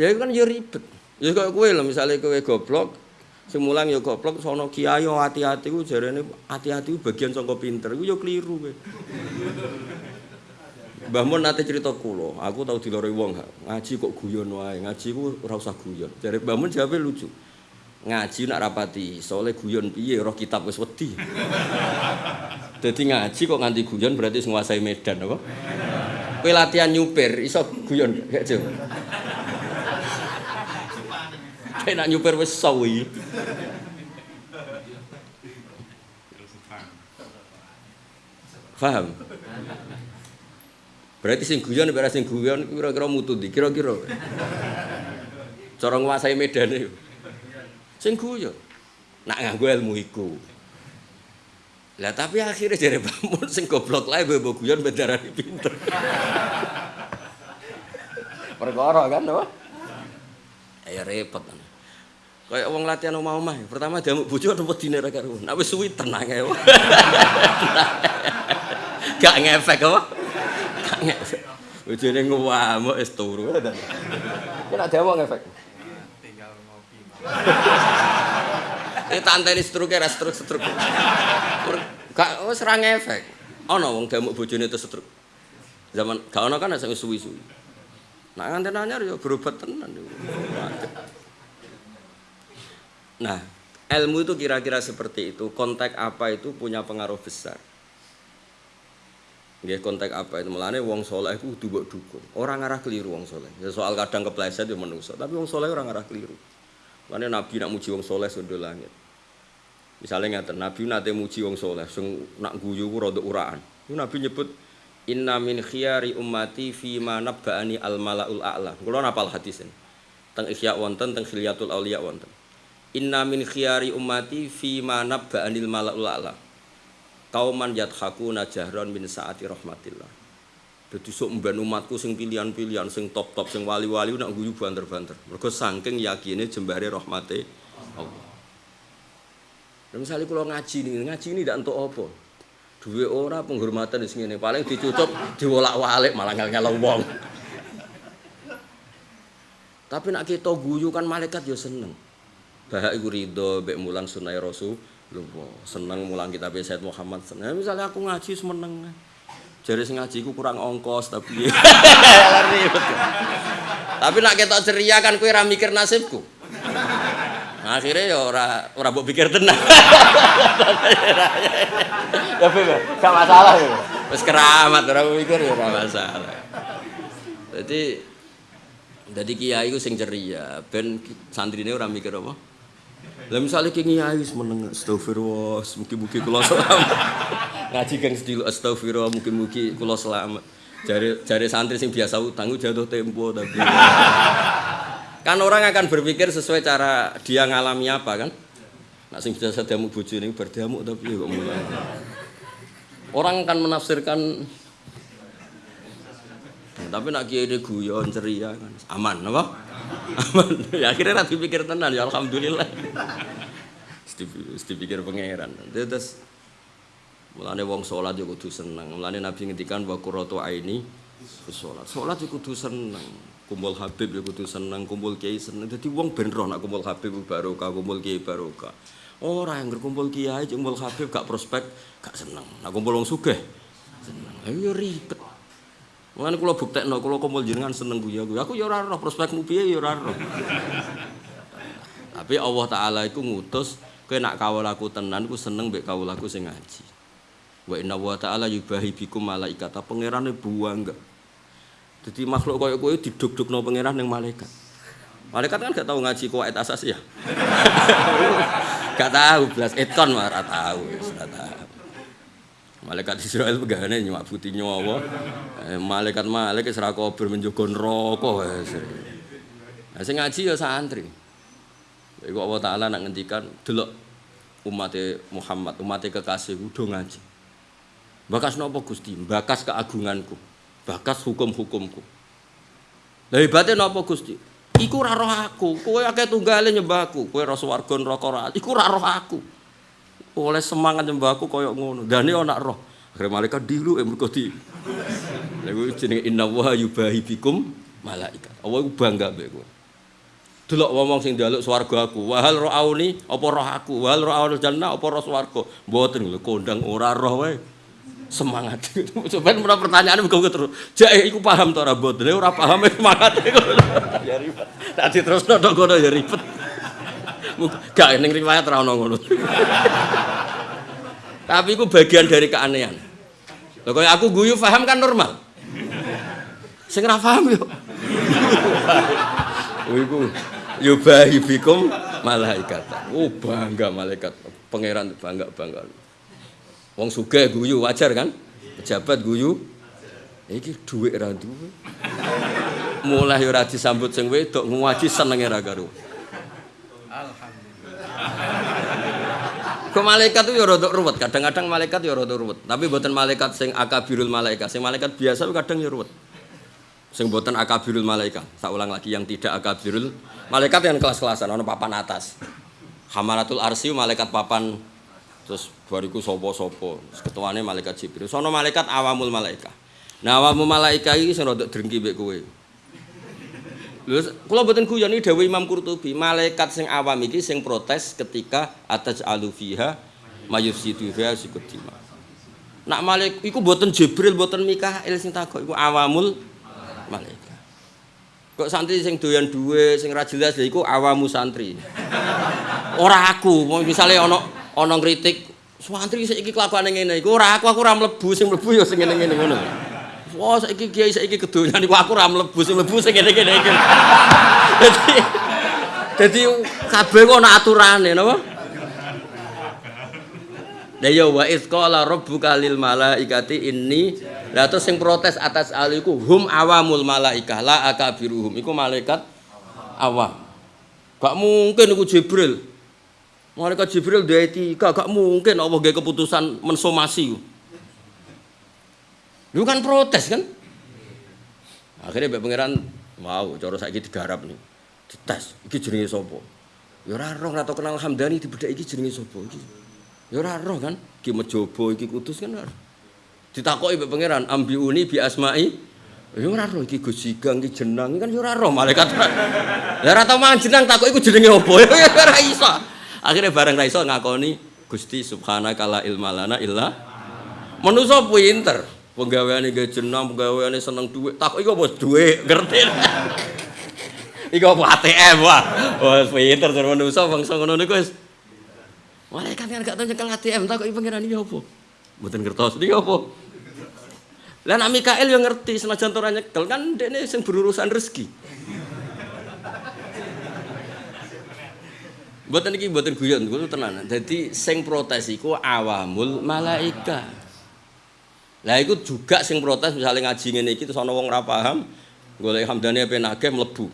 Ya kan ya ribet. Ya kok kowe lho misale kowe goblok, sing mulang ya goblok sono kiai yo hati-hati ku jarene hati-hati ku bagian saka pinter ku ya keliru kowe. Mbah Mun nate cerita kula, aku tau diloroi wong ngaji kok guyon wae, ngaji ku ora usah guyon. Jare Mbah Mun jawabe lucu. Ngaji nak rapati, soalnya guyon piye roh kitab wis wedi. Dadi ngaji kok nganti guyon berarti nguasai medan apa? Kowe latihan nyupir iso guyon gak Jo? Kayak nak nyupir wis sawi. Paham? Berarti sing guyon nek sing guyon kira-kira mutu ndi? Kira-kira. Cara nguasai medane. Sing guyon. Nak nganggo ilmu iku. Lah tapi akhirnya jare bangun sing goblok lae mbok guyon bendarani pinter. Perkara kan apa? Ya repot. Kayak wong latihan omah-omah, pertama diamuk bojo apa dine ra karo. Nek wis suwi tenang ae. Gak ngefek apa? Gak ngefek. Bojone ngamuk wis turu. Kok nek diamuk ngefek. tinggal ngopi. Ini tanteni stroke ra stroke-stroke. Gak wis ra ngefek. Ana wong diamuk bojone terus stroke. Zaman gak ana kan sing suwi-suwi. Nak nganten anyar ya berobat tenan. Nah, ilmu itu kira-kira seperti itu. Kontak apa itu punya pengaruh besar. Nggih kontak apa itu mulane wong soleh kudu mbok dukung. Ora ngarah keliru wong soleh. Ya soal kadang kepleset ya menungso, tapi wong soleh ora ngarah keliru. Mulane Nabi nak muji wong soleh sundo langit. Misalnya ngaten, Nabi nate muji wong soleh sing nak guyu ku rada uraan. Itu Nabi nyebut Inna min khiyari ummati fi ma nabba'ani al malaul a'la. Kula napal hadis ini. Teng Ihya wonten, teng Khilyatul Auliya wonten. Inna min khiyari ummati fi ma nabba'anil malaul a'la. Kauman yathakuna jahran min saati rahmatillah. Dadi sok mben umatku sing pilihan-pilihan sing top-top sing wali-wali nak guyu banter-banter. Mergo saking yakine jembare rahmate Allah. Nah, misalnya kalau ngaji nih, ngaji ini tidak untuk apa? Duwe ora penghormatan di sini, paling dicucup, diwolak-walik malah ngel wong. Tapi nak kita guyu kan malaikat ya seneng. Bahak iku ridho mbek mulang sunah Rasul. Lho, seneng mulang kitab Sayyid Muhammad seneng. Misalnya aku ngaji semeneng. Jare sing ngaji ku kurang ongkos tapi Tapi nak ketok ceria kan kowe ora mikir nasibku. Nah, akhirnya ya ora ora mbok pikir tenan. Tapi gak masalah ya. Wis keramat ora mikir ya ora masalah. Jadi jadi kiai ku sing ceria, ben santrine ora mikir apa. Lah misale ki kiai wis meneng astagfirullah, mugi-mugi kula selamat. Ngaji geng sedilo astagfirullah, mugi-mugi kula selamat. Jare jare santri sing biasa utang jatuh tempo tapi. kan orang akan berpikir sesuai cara dia ngalami apa kan. Nak sing biasa diamuk bojone berdiamuk tapi kok mulai. Orang akan menafsirkan tapi nak kiai guyon ceria kan. Aman apa? Aman. Ya akhirnya nanti pikir tenan ya alhamdulillah. Mesti pikir pangeran. Terus mulane wong sholat yo kudu seneng. Mulane nabi ngendikan wa qurratu aini sholat. Sholat yo kudu seneng. Kumpul habib yo kudu seneng kumpul kiai seneng. Dadi wong ben roh nak kumpul habib barokah kumpul kiai barokah. Ora yang kumpul kiai kumpul habib gak prospek gak seneng. Nak kumpul wong sugih seneng. Ayo ribet Mulane kula buktekno kula kumpul jenengan seneng guya guya. Aku ya ora roh prospekmu piye ya ora roh. Tapi Allah taala iku ngutus kowe nak kawul aku tenan ku seneng mbek kawul aku sing ngaji. Wa inna wa ta'ala yubahi bikum malaikat. Pangerane buang enggak. Jadi makhluk koyo kowe diduk-dukno pangeran ning malaikat. Malaikat kan gak tahu ngaji kuwait asas ya. gak tahu blas eton tahu, ora tahu. Malaikat Israel pegane nyabuti nyawa. Eh, malaikat malaikat ora kober menjogo neraka wis. Nah sing ngaji ya santri. Iku Allah Taala nak ngendikan delok umat Muhammad, umat kekasih udah ngaji. Bakas napa Gusti? Bakas keagunganku. Bakas hukum-hukumku. Lah hebate napa Gusti? Iku ora roh aku, kowe akeh tunggale nyembahku, kowe ora swarga neraka ora. Iku ora roh aku. Oleh semangat nyembahku koyo ngono. Dane ana roh. Akhire malaikat dilu eh mergo di. Iku jenenge inna wa yubahi bikum malaikat. Allah iku bangga kowe. delok wong sing njaluk swarga aku. Wahal ra'auni apa roh aku? Wahal ra'aul jannah apa roh swarga? Mboten lho kondang ora roh wae. Semangat. Coba menawa pertanyaan muga terus. Jake iku paham to ora mboten? Ora paham semangat iku. Ya ribet. Tak diterusno tok kono ya ribet. Gak ning riwayat ora ono ngono. Tapi itu bagian dari keanehan. Lho kaya aku guyu paham kan normal. Sing ora paham yo. Oh iku yubahi bikum malaikat. Oh bangga malaikat. Pangeran bangga-bangga. Wong sugih guyu wajar kan? Pejabat guyu. Iki dhuwit ra duwe. Mulai ora disambut sing wedok ngaji senenge ra karo. Kok malaikat itu ya rada ruwet, kadang-kadang malaikat ya rada ruwet. Tapi buatan malaikat sing akabirul malaikat, sing malaikat biasa kadang ya ruwet. Sing buatan akabirul malaikat. Saya ulang lagi yang tidak akabirul malaikat yang kelas-kelasan ono papan atas. Hamalatul arsi malaikat papan terus bariku sopo-sopo. Ketuane malaikat Jibril. Sono malaikat awamul malaikat. Nah awamul malaikat iki sing rada drengki mbek kowe. Lho kula mboten iki dawuh Imam Qurtubi, malaikat sing awam iki sing protes ketika ataj alufiha mayufsidu fiha sikutima. Nak malaik iku mboten Jibril, mboten Mikail sing takok iku awamul malaikat. Kok santri sing doyan duwe, sing ra jelas lha iku awamu santri. Ora aku, misale ana ana ngritik santri saiki kelakuane ngene iku ora aku, aku ora mlebu, sing mlebu ya sing ngene-ngene ngono. Wah, saiki kiai saiki kedonyan iku aku ora mlebu, sing mlebu sing ngene-ngene iki. Dadi dadi kabeh kok ana aturane napa? Lah ya wa iz qala rabbuka lil malaikati inni lah terus sing protes atas aliku hum awamul malaikah la akabiruhum iku malaikat awam. Gak mungkin iku Jibril. Malaikat Jibril duwe etika, gak mungkin Allah gawe keputusan mensomasi. Lu kan protes kan? Akhirnya Mbak Pangeran wow, cara saiki digarap nih. Dites, iki jenenge sapa? Ya ora roh ora kenal Hamdani dibedak iki jenenge iki. Ya ora roh kan, iki mejobo iki kudus kan. Ditakoki mbek pangeran, ambiuni bi asma'i. Ya ora roh iki Gus Sigang iki jeneng kan ya ora roh malaikat. Lah ora tau jeneng takoki iku jenenge apa? Ya ora. Akhirnya bareng ra iso ngakoni Gusti subhanaka la ilma lana illa manusa pinter. Penggaweane ge jeneng, penggaweane seneng dhuwit. Takoki iku apa dhuwit, ngerti. Iku apa ATM wah. Wah pinter tur manusa bangsa ngono niku wis Malaikat kan gak tau nyekel ATM, tak kok pangeran iki apa? Mboten ngertos iki apa? Lah nek Mikael yo ngerti senajan ora nyekel kan dekne sing berurusan rezeki. Mboten iki mboten guyon, kuwi tenan. Dadi sing protes iku awamul malaika. Lah iku juga sing protes misalnya ngaji ngene iki terus ana wong ora paham, golek hamdane ape nagih mlebu.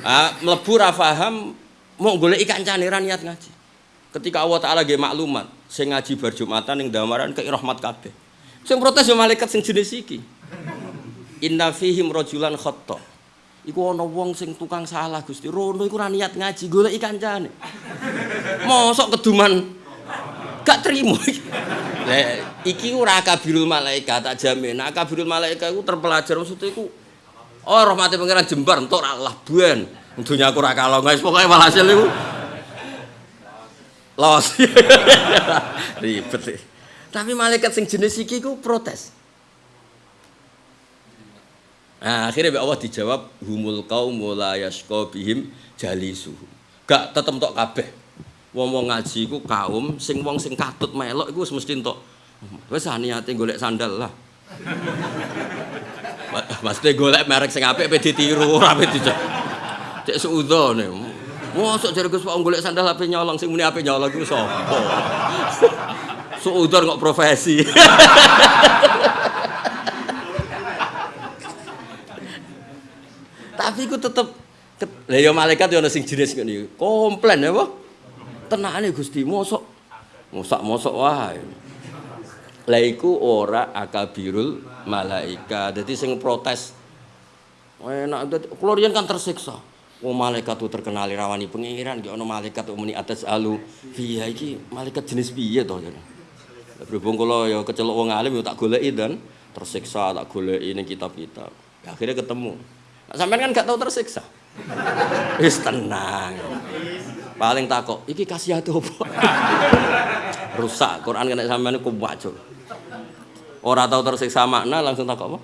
Ah, mlebu ora paham, mau golek kancane ra niat ngaji. Ketika Allah Ta'ala nggih maklumat, sing ngaji bar Jumatan ning damaran kei rahmat kabeh. Sing protes yo malaikat sing jenis iki. Inna fihim rajulan khata. Iku ana wong sing tukang salah Gusti. Rono iku niat ngaji, golek kancane. Mosok keduman gak terima. Lah iki ora kabirul malaikat tak jamin. Nah, kabirul malaikat iku terpelajar maksud iku Oh, rahmati pangeran jembar entuk ora labuan. Dunya aku ora kalong guys, pokoke walhasil iku los. Ribet tapi malaikat sing jenis iki ku protes. Nah akhirnya Allah dijawab humul kaum la yasqa bihim jalisuh gak tetep tok kabeh wong-wong ngaji ku kaum sing wong sing katut melok iku mesti entuk wis niate golek sandal lah Maksudnya golek merek sing apik pe ditiru ora pe dijak. Cek suudzone. Mosok jare Gus Pak golek sandal ape nyolong sing muni ape nyolong iku sapa? Suudar kok profesi. Tapi iku tetep lha ya malaikat ya ana sing jenis ngene. Komplain ya, Pak. Tenane Gusti, mosok mosok-mosok wae. Lah iku ora akabirul malaika. Dadi sing protes enak kula kan tersiksa. Wong malaikat itu terkenal rawani pengiran, gak ono malaikat muni atas alu. Iya iki malaikat jenis piye to ya. Berhubung kula ya kecelok wong alim ya tak goleki dan tersiksa tak goleki ning kitab-kitab. Akhirnya ketemu. Sampean kan gak tahu tersiksa. Wis tenang. Paling takok, iki kasih apa? Rusak, Quran kena sampean ku wajur. Ora tau tersiksa makna langsung takok apa?